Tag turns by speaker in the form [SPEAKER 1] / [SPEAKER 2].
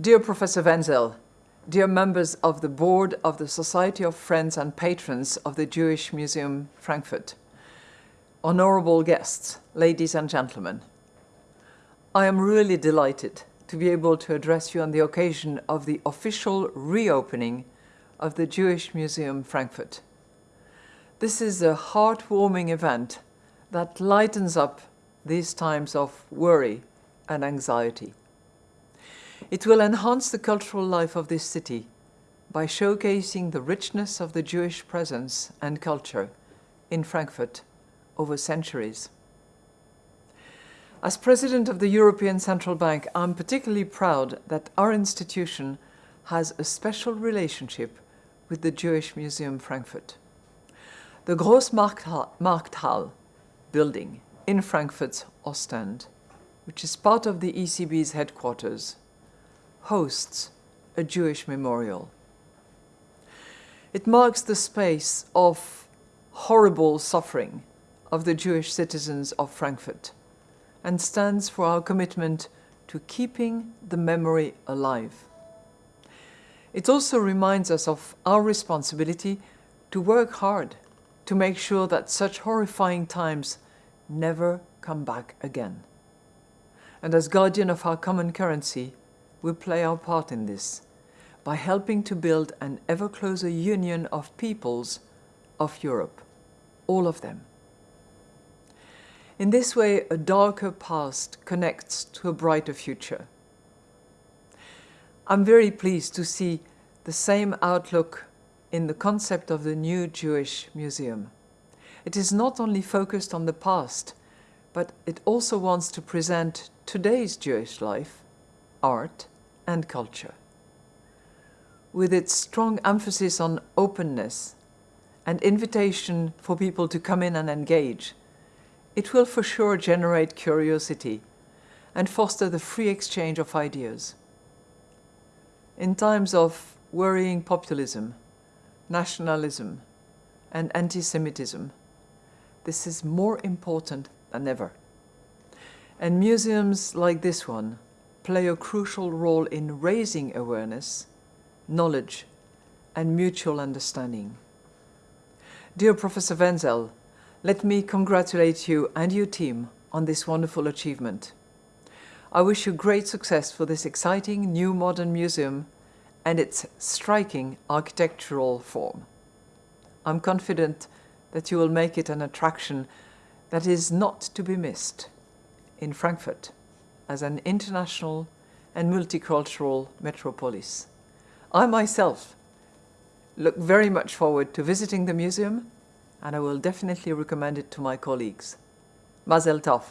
[SPEAKER 1] Dear Professor Wenzel, dear members of the board of the Society of Friends and Patrons of the Jewish Museum Frankfurt, honorable guests, ladies and gentlemen, I am really delighted to be able to address you on the occasion of the official reopening of the Jewish Museum Frankfurt. This is a heartwarming event that lightens up these times of worry and anxiety. It will enhance the cultural life of this city by showcasing the richness of the Jewish presence and culture in Frankfurt over centuries. As President of the European Central Bank, I'm particularly proud that our institution has a special relationship with the Jewish Museum Frankfurt. The Grossmarkthalle building in Frankfurt's Ostend, which is part of the ECB's headquarters, hosts a Jewish memorial. It marks the space of horrible suffering of the Jewish citizens of Frankfurt and stands for our commitment to keeping the memory alive. It also reminds us of our responsibility to work hard to make sure that such horrifying times never come back again. And as guardian of our common currency, we play our part in this by helping to build an ever closer union of peoples of Europe, all of them. In this way, a darker past connects to a brighter future. I'm very pleased to see the same outlook in the concept of the new Jewish museum. It is not only focused on the past, but it also wants to present today's Jewish life, art and culture. With its strong emphasis on openness and invitation for people to come in and engage, it will for sure generate curiosity and foster the free exchange of ideas. In times of worrying populism, nationalism, and anti-Semitism, this is more important than ever. And museums like this one play a crucial role in raising awareness, knowledge, and mutual understanding. Dear Professor Wenzel, let me congratulate you and your team on this wonderful achievement. I wish you great success for this exciting new modern museum and its striking architectural form. I'm confident that you will make it an attraction that is not to be missed in Frankfurt as an international and multicultural metropolis. I myself look very much forward to visiting the museum and I will definitely recommend it to my colleagues. Mazel tov.